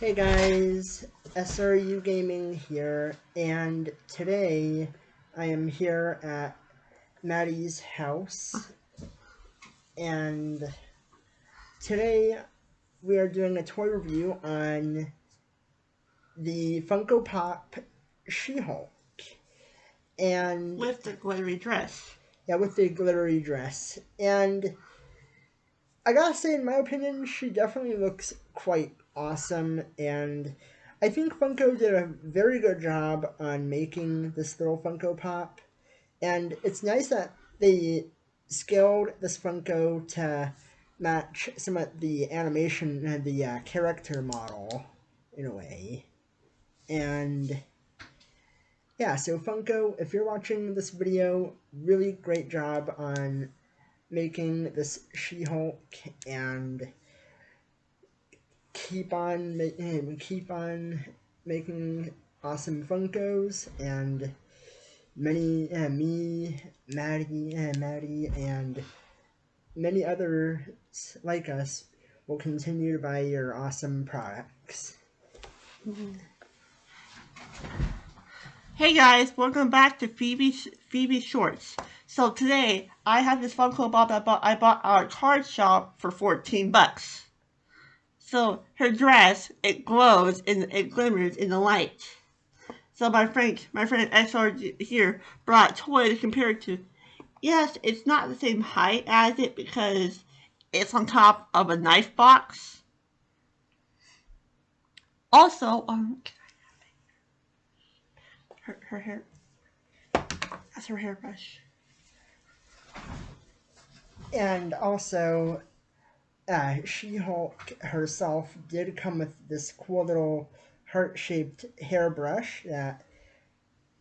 Hey guys, SRU Gaming here, and today I am here at Maddie's house, and today we are doing a toy review on the Funko Pop She-Hulk, and with the glittery dress. Yeah, with the glittery dress, and I gotta say, in my opinion, she definitely looks quite awesome, and I think Funko did a very good job on making this little Funko Pop, and it's nice that they scaled this Funko to match some of the animation and the uh, character model in a way, and yeah, so Funko, if you're watching this video, really great job on making this She-Hulk and keep on making keep on making awesome Funkos and many uh, me, Maddie, uh, Maddie, and many others like us will continue to buy your awesome products. Hey guys, welcome back to Phoebe Phoebe Shorts. So today I have this Funko Pop I bought I bought at a card shop for 14 bucks. So her dress it glows and it glimmers in the light. So my friend my friend SR here brought toy to compare it to. Yes, it's not the same height as it because it's on top of a knife box. Also, um, her, her hair. That's her hairbrush. And also, uh, She-Hulk herself did come with this cool little heart-shaped hairbrush that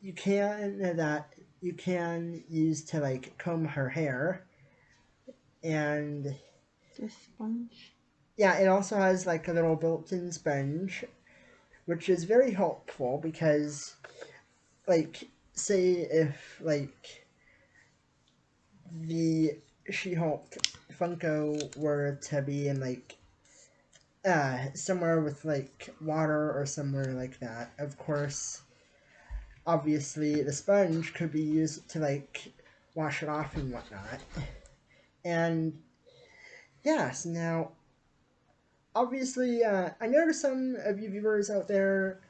you can that you can use to like comb her hair. And this sponge. Yeah, it also has like a little built-in sponge, which is very helpful because like say if like the She-Hulk Funko were to be in like uh somewhere with like water or somewhere like that, of course obviously the sponge could be used to like wash it off and whatnot. And yes, now obviously uh, I know some of you viewers out there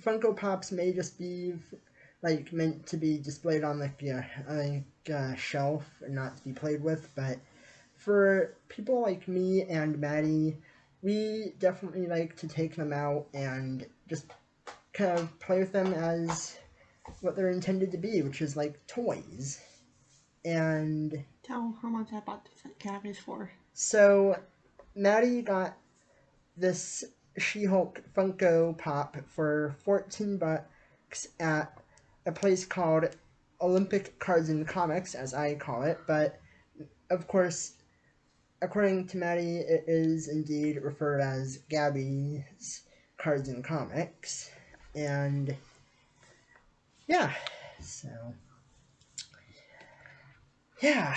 Funko Pops may just be like meant to be displayed on like a like a shelf and not to be played with, but for people like me and Maddie, we definitely like to take them out and just kind of play with them as what they're intended to be, which is like toys. And tell how much I bought the cabbage for. So Maddie got this she-Hulk Funko Pop for 14 bucks at a place called Olympic Cards and Comics, as I call it, but of course, according to Maddie, it is indeed referred as Gabby's Cards and Comics, and yeah, so yeah.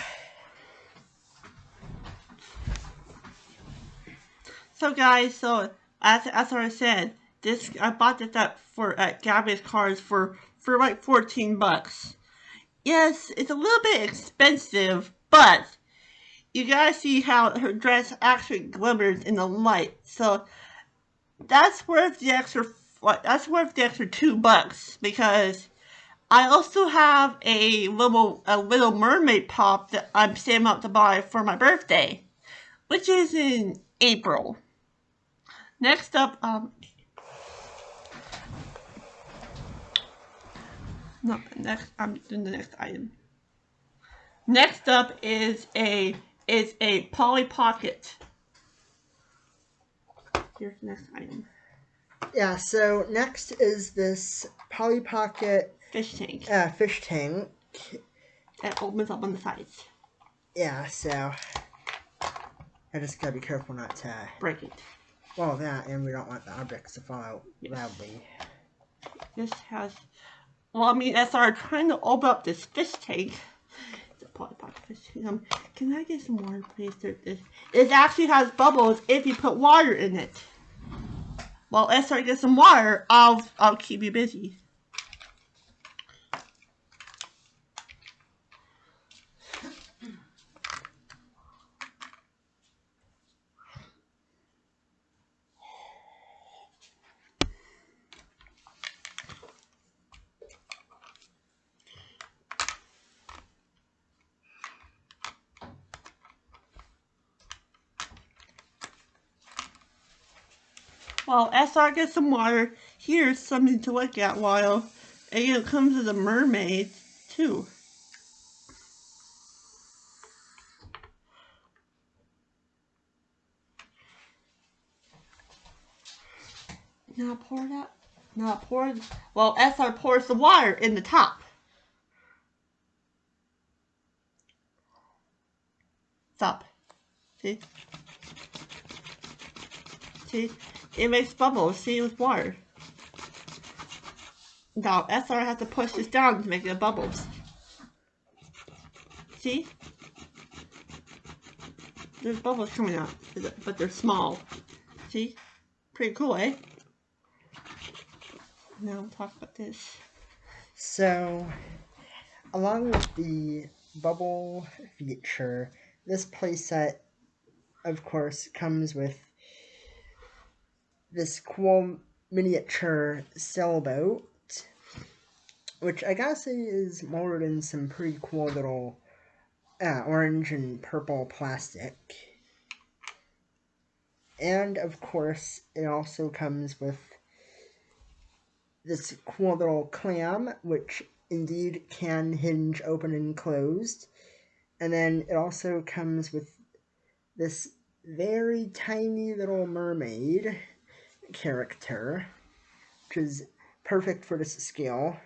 So guys, so as as I said, this I bought this up for at Gabby's Cards for for like 14 bucks. Yes, it's a little bit expensive, but you gotta see how her dress actually glimmers in the light. So that's worth the extra. That's worth the extra two bucks because I also have a little a little mermaid pop that I'm saving up to buy for my birthday, which is in April. Next up, um, no, next, I'm doing the next item. Next up is a, is a Polly Pocket. Here's the next item. Yeah, so next is this Polly Pocket fish tank. Uh, fish tank. It opens up on the sides. Yeah, so I just gotta be careful not to break it. Well, that, and we don't want the objects to fall out yes. loudly. This has, well, I mean, as I'm trying to open up this fish tank, Um, can I get some water, please? This, it actually has bubbles if you put water in it. while SR gets some water, I'll I'll keep you busy. While SR gets some water, here's something to look at while it comes with a mermaid too. Now pour that. Now pour. Well, SR pours the water in the top. Stop. See? See? It makes bubbles, see, with water. Now, SR has to push this down to make the bubbles. See? There's bubbles coming out, but they're small. See? Pretty cool, eh? Now we'll talk about this. So, along with the bubble feature, this playset, of course, comes with this cool miniature sailboat, which I gotta say is molded in some pretty cool little uh, orange and purple plastic. And of course, it also comes with this cool little clam, which indeed can hinge open and closed. And then it also comes with this very tiny little mermaid character, which is perfect for this scale.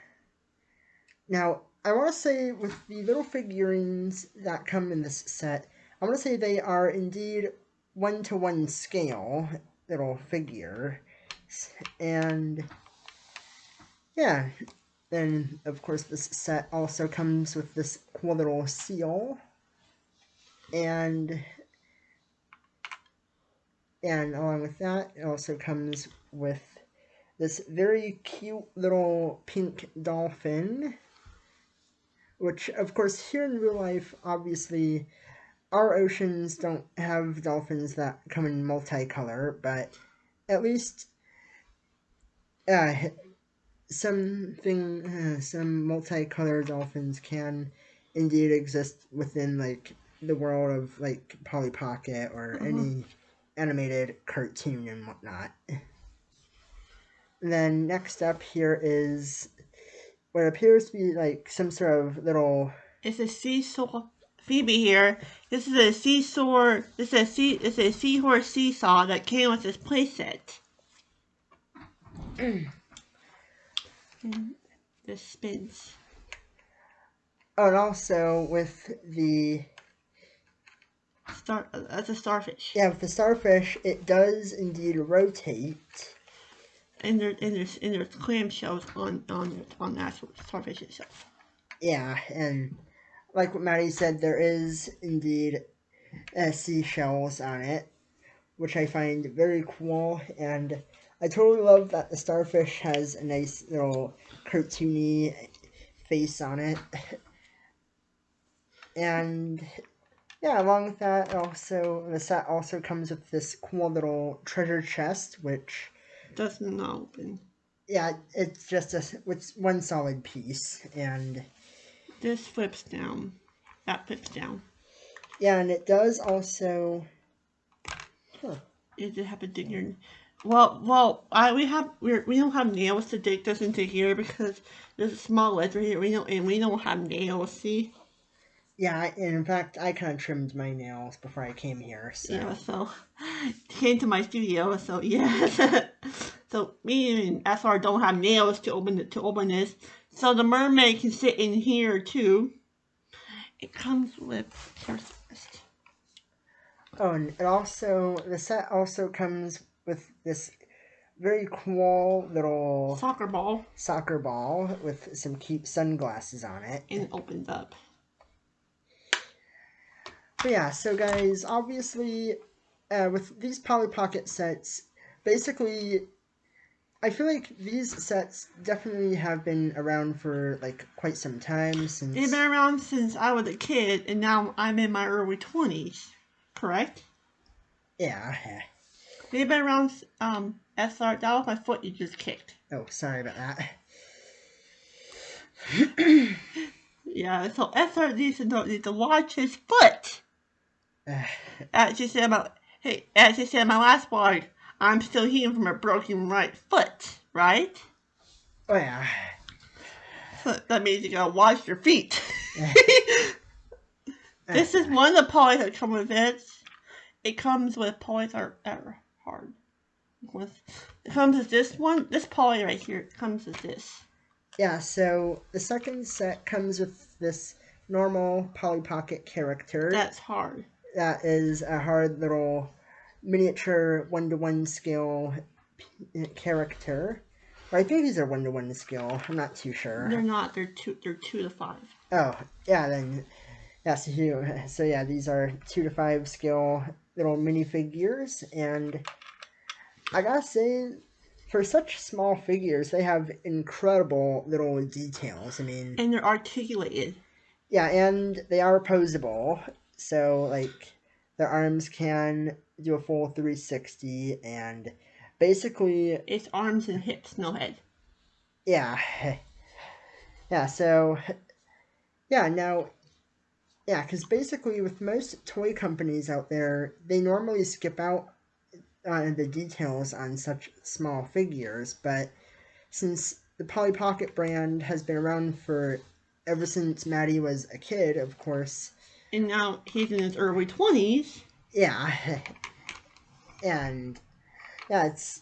Now, I want to say with the little figurines that come in this set, I want to say they are indeed one-to-one scale little figure. And yeah, then of course this set also comes with this cool little seal. And and along with that, it also comes with this very cute little pink dolphin. Which, of course, here in real life, obviously, our oceans don't have dolphins that come in multicolor, but at least uh, something, uh, some multicolored dolphins can indeed exist within, like, the world of, like, Polly Pocket or mm-hmm. any animated cartoon and whatnot. And then next up here is what appears to be like some sort of little. It's a seesaw. Phoebe here. This is a seesaw. This is a sea. It's a seahorse seesaw that came with this playset. and this spins. Oh, and also with the Star, that's a starfish. Yeah, with the starfish, it does indeed rotate. And there, and there's, and there's clamshells on, on, on the actual starfish itself. Yeah, and like what Maddie said, there is indeed uh, seashells on it, which I find very cool, and I totally love that the starfish has a nice little cartoony face on it. and yeah, along with that, also the set also comes with this cool little treasure chest, which does not open. Yeah, it's just a it's one solid piece, and this flips down. That flips down. Yeah, and it does also. Huh. It did have a digger. Well, well, I we have we we don't have nails to dig this into here because there's a small ledge right here. We don't and we don't have nails. See. Yeah, in fact, I kind of trimmed my nails before I came here. So. Yeah, so came to my studio. So yeah, so me and SR don't have nails to open it to open this. So the mermaid can sit in here too. It comes with first. Oh, and it also the set also comes with this very cool little soccer ball. Soccer ball with some cute sunglasses on it. And it opens up. But yeah, so guys, obviously, uh, with these Polly Pocket sets, basically, I feel like these sets definitely have been around for like quite some time since. They've been around since I was a kid, and now I'm in my early twenties. Correct? Yeah. They've been around. Um, SR, that was my foot you just kicked. Oh, sorry about that. Yeah, so SR needs to know needs to watch his foot. Uh, as you said about hey, as you said in my last blog, I'm still healing from a broken right foot, right? oh yeah. So that means you gotta wash your feet. this is one of the polys that come with it. It comes with polys are, are hard. With, it comes with this one, this poly right here. It comes with this. Yeah, so the second set comes with this normal Polly Pocket character. That's hard. That is a hard little miniature one to one scale character. Or I think these are one to one scale. I'm not too sure. They're not. They're two. They're two to five. Oh, yeah, then. So, you, so yeah, these are two to five scale little minifigures, and I gotta say, for such small figures, they have incredible little details. I mean, And they're articulated. yeah, and they are posable, so like their arms can do a full 360, and basically, It's arms and hips, no head. yeah, yeah. So, yeah, now, yeah, because basically, with most toy companies out there, they normally skip out on the details on such small figures, but since the Polly Pocket brand has been around for ever since Maddie was a kid, of course. And now he's in his early twenties. Yeah. And yeah, it's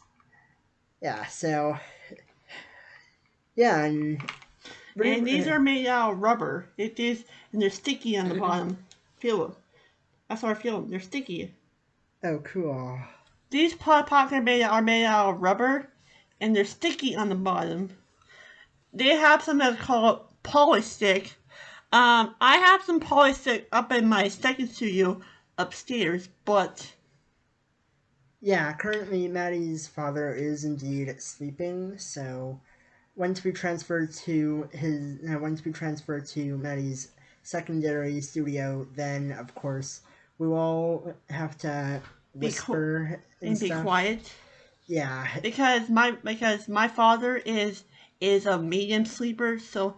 yeah, so yeah, and And these are made out of rubber. It is, and they're sticky on the bottom. Feel them. That's how I feel them. They're sticky. oh cool. These pot pockets are made, are made out of rubber, and they're sticky on the bottom. They have some that's called Polystick. Um, I have some Polystick up in my second studio upstairs, but Yeah, currently Maddie's father is indeed sleeping, so once we transfer to his uh, once we transfer to Maddie's secondary studio, then of course we will have to Be whisper and, and be quiet. Yeah, because my because my father is is a medium sleeper, so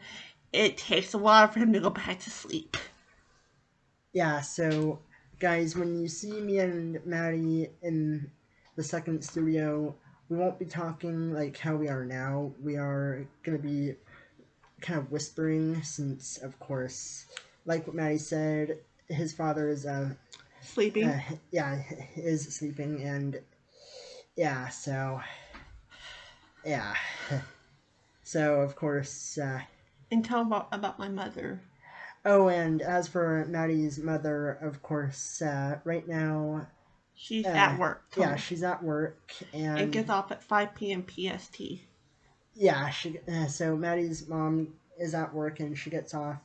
it takes a while for him to go back to sleep. yeah. So guys, when you see me and Maddie in the second studio, we won't be talking like how we are now. We are gonna be kind of whispering, since of course, like what Maddie said, his father is uh, Sleeping. uh yeah is sleeping and yeah so yeah so of course uh, and tell about about my mother. oh and as for Maddie's mother of course uh, right now She's Uh, at work. Yeah she's at work and It gets off at 5 p.m. PST. yeah she uh, so Maddie's mom is at work and she gets off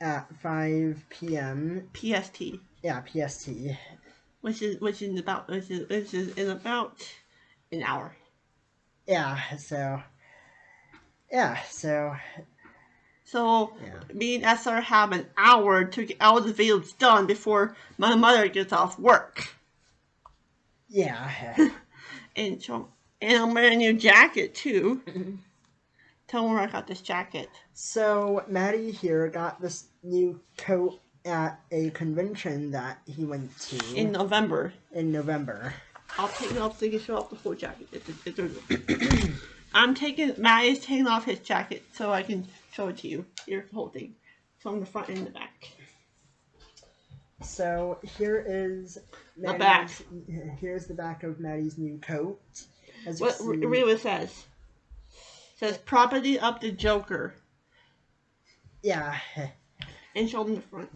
at 5 p.m PST, yeah PST which is which is about which is which is in about an hour. yeah so yeah so So yeah me and SR have an hour to get all the videos done before my mother gets off work. yeah And so, and I'm wearing a new jacket too. Mm-hmm. Tell them where I got this jacket. So Maddie here got this new coat at a convention that he went to In November, in November. I'll take it off so you can show off the full jacket. I'm taking Matt is taking off his jacket so I can show it to you. Here's the whole thing, from the front and the back. So here is The back. Here's the back of Maddie's new coat. As What see, read what it says? It says property of the Joker yeah, and show them the front.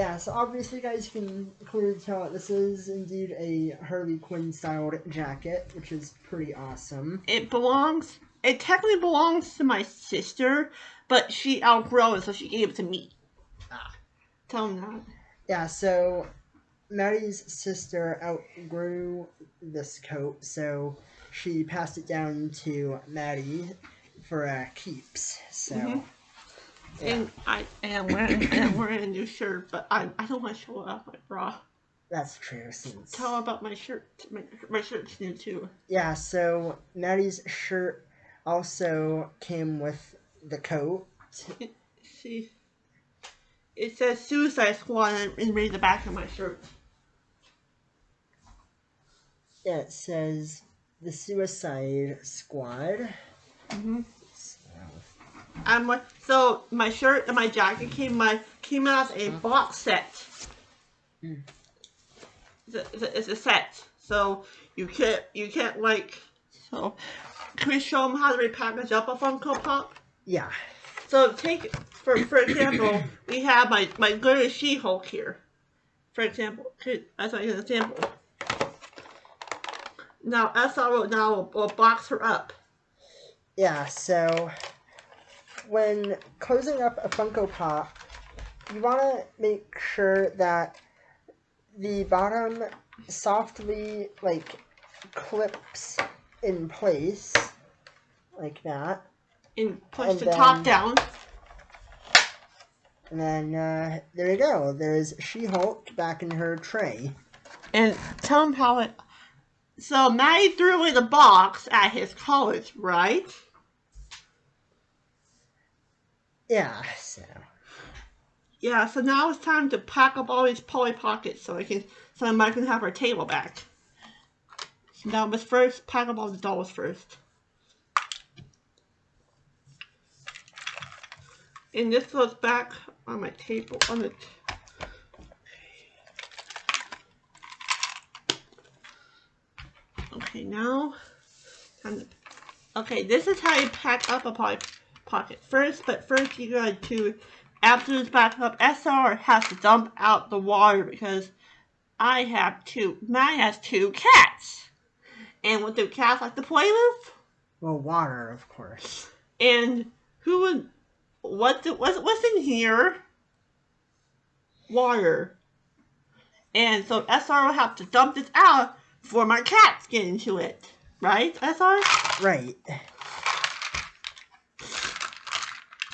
Yeah. So obviously, you guys can clearly tell that this is indeed a Harley Quinn styled jacket, which is pretty awesome. It belongs. It technically belongs to my sister, but she outgrew it, so she gave it to me. Ah. Tell them that. Yeah, so Maddie's sister outgrew this coat, so she passed it down to Maddie for uh, keeps. So. Mhm. Yeah. And I am wearing, I'm wearing a new shirt, but I, I don't want to show off my bra. That's true. Since Tell about my shirt. My, my shirt's new too. yeah, so Maddie's shirt also came with the coat. See, it says Suicide Squad and and read the back of my shirt. Yeah, it says the Suicide Squad. hmm So, I'm like, so my shirt and my jacket came my came out as a box set. Mm. It's a, it's a, it's a set, so you can't you can't like. So, can we show them how to repackage up a Funko Pop? yeah, So take for for example, we have my my good She-Hulk here. For example, that's like an example. Now SRO now will, will box her up. yeah. So when closing up a Funko Pop, you want to make sure that the bottom softly like clips in place like that. and push And the top down. And then uh, there you go. There's She-Hulk back in her tray. And tell him how it. So Maddie threw away the box at his college, right? Yeah. So Yeah. So now it's time to pack up all these Polly Pockets so I can so Mike can have our table back. So now let's first pack up all the dolls first. And this goes back on my table on the. Okay, now. Okay, this is how you pack up a Polly Pocket. First, but first you gotta to after this back up, SR has to dump out the water because I have two. Matt has two cats, and what do cats like to play with? well, water, of course. And who would what do, what's what's in here? Water. And so SR will have to dump this out before my cats get into it. Right, SR? Right.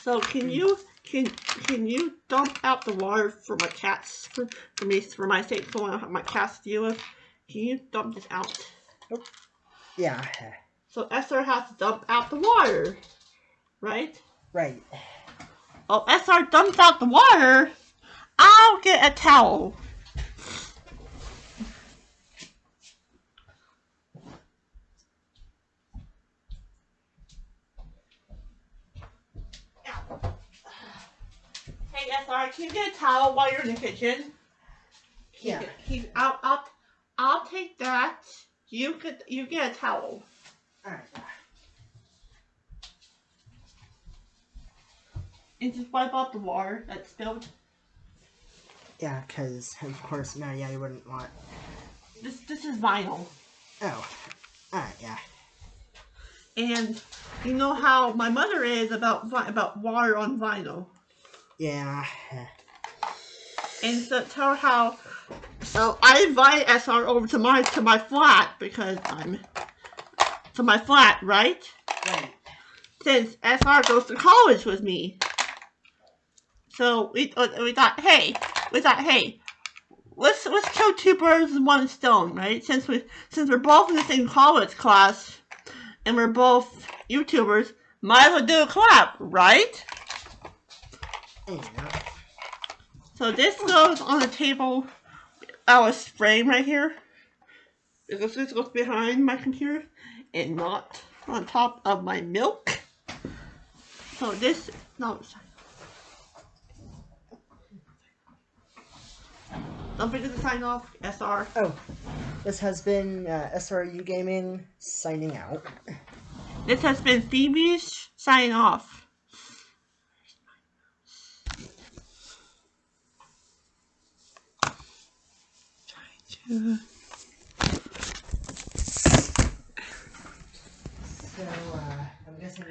So can you can can you dump out the water for my cats for, for me for my sake so I don't have my cats to deal with? Can you dump this out? Yeah. So SR has to dump out the water. Right? Right. Oh, SR dumps out the water. I'll get a towel. SR, can you get a towel while you're in the kitchen? Yeah. He, I'll, I'll, I'll take that. You get, you get a towel. All right. And just wipe out the water that spilled. Yeah, because of course, no, yeah, you wouldn't want. This, this is vinyl. Oh. All right. Yeah. And you know how my mother is about about water on vinyl. Yeah. And so tell her how. So I invite SR over to my to my flat because I'm to my flat, right? Right. Since SR goes to college with me. So we uh, we thought, hey, we thought, hey, let's let's kill two birds with one stone, right? Since we since we're both in the same college class, and we're both YouTubers, might as well do a collab, right? So this goes on the table. Our frame right here. Because this goes behind my computer and not on top of my milk. So this no. sorry. Don't forget to sign off, SR. Oh, this has been uh, SRU Gaming signing out. This has been Phoebe's signing off. Mm-hmm. So, uh, I'm guessing